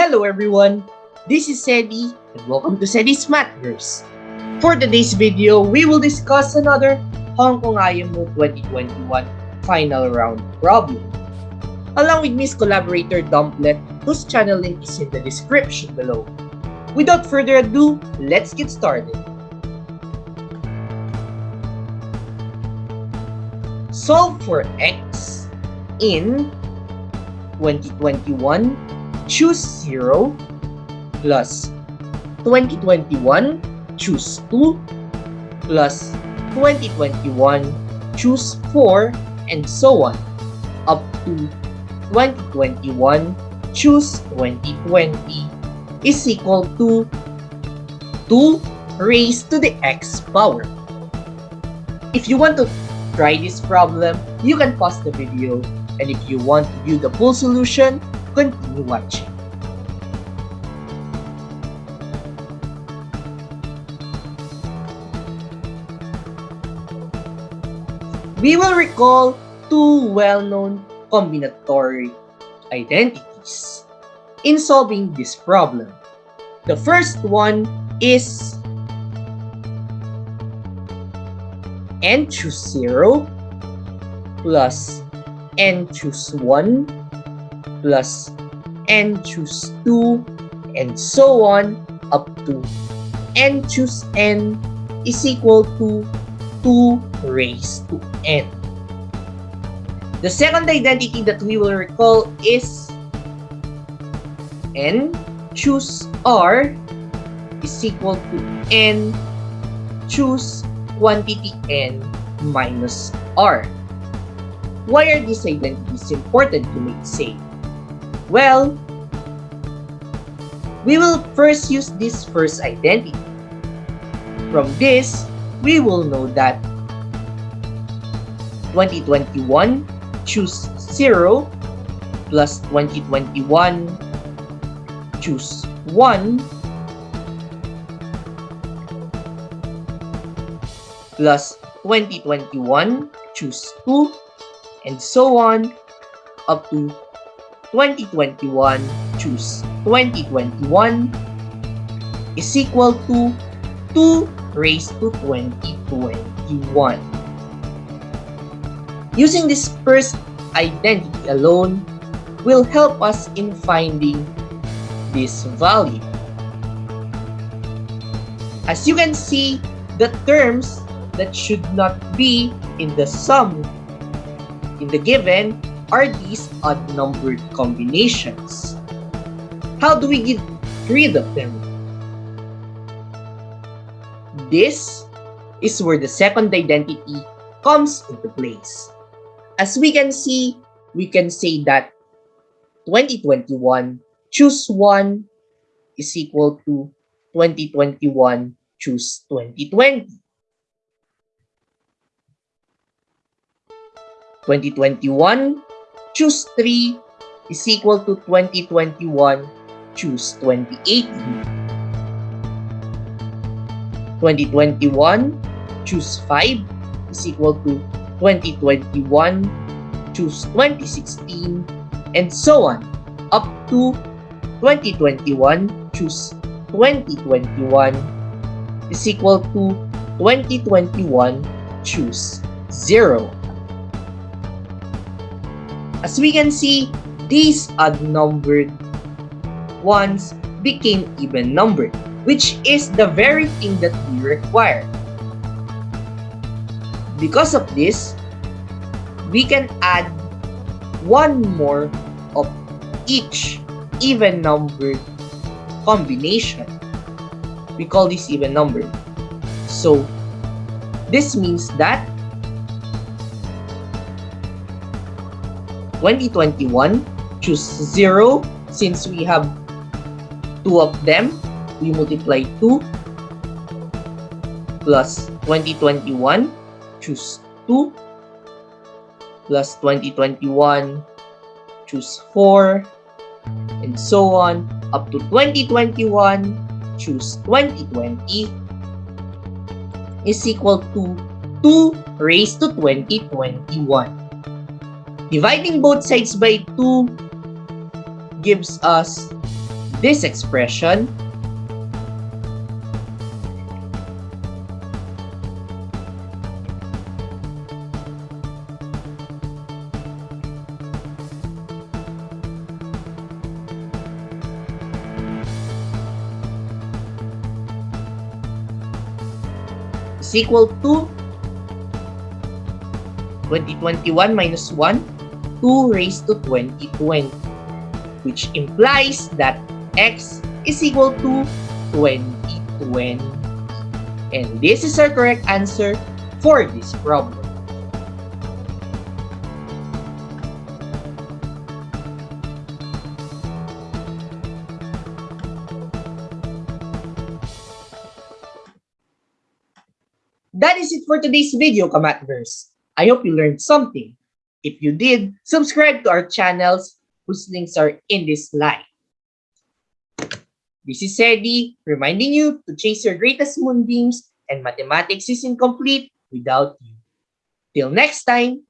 Hello everyone, this is Sedi and welcome to Sedi's Matters. For today's video, we will discuss another Hong Kong IMO 2021 final round problem. Along with Miss Collaborator Dumplet, whose channel link is in the description below. Without further ado, let's get started. Solve for x in 2021 choose 0 plus 2021 choose 2 plus 2021 choose 4 and so on up to 2021 choose 2020 is equal to 2 raised to the x power. If you want to try this problem, you can pause the video and if you want to view the full solution, continue watching. We will recall two well-known combinatory identities in solving this problem. The first one is n choose 0 plus n choose 1 plus n choose 2 and so on up to n choose n is equal to 2 raised to n. The second identity that we will recall is n choose r is equal to n choose quantity n minus r. Why are these identities important to make say? Well, we will first use this first identity. From this, we will know that 2021 choose 0 plus 2021 choose 1 plus 2021 choose 2 and so on up to 2021 choose 2021 is equal to 2 raised to 2021. Using this first identity alone will help us in finding this value. As you can see, the terms that should not be in the sum in the given are these odd-numbered combinations. How do we get rid of them? This is where the second identity comes into place. As we can see, we can say that 2021 choose 1 is equal to 2021 choose 2020. 2021 choose 3 is equal to 2021 choose 2018. 2021 choose 5 is equal to 2021 choose 2016 and so on up to 2021 choose 2021 is equal to 2021 choose 0. As we can see, these odd-numbered ones became even-numbered, which is the very thing that we require. Because of this, we can add one more of each even-numbered combination. We call this even-numbered. So, this means that 2021 choose 0 since we have two of them we multiply 2 plus 2021 choose 2 plus 2021 choose 4 and so on up to 2021 choose 2020 is equal to 2 raised to 2021 Dividing both sides by 2 gives us This expression. Equal to 2021 minus 1, 2 raised to 2020, which implies that x is equal to 2020. And this is our correct answer for this problem. That is it for today's video, Kamatverse. I hope you learned something. If you did, subscribe to our channels whose links are in this slide. This is Sedi, reminding you to chase your greatest moonbeams and mathematics is incomplete without you. Till next time,